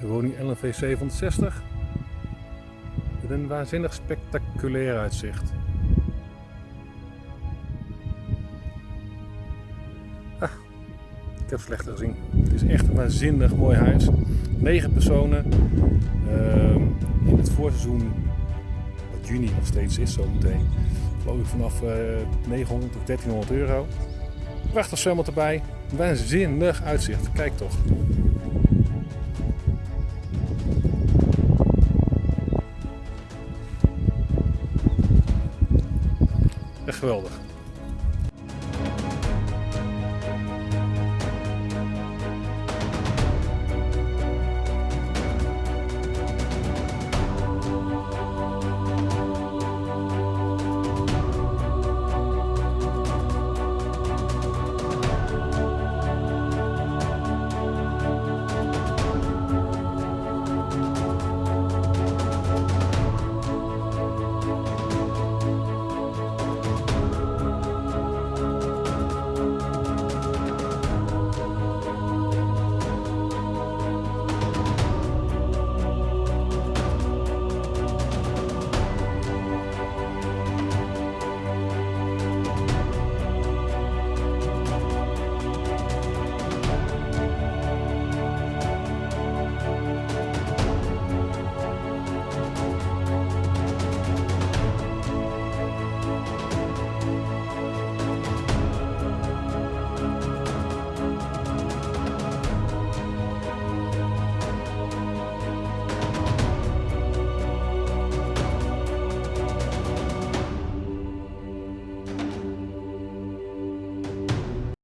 De woning LNV 760. Met een waanzinnig spectaculair uitzicht. Ah, ik heb slechter gezien. Het is echt een waanzinnig mooi huis. 9 personen. Ehm, in het voorseizoen, wat juni nog steeds is zo meteen, geloof ik vanaf eh, 900 of 1300 euro. Prachtig zwembad erbij. Waanzinnig uitzicht. Kijk toch. geweldig.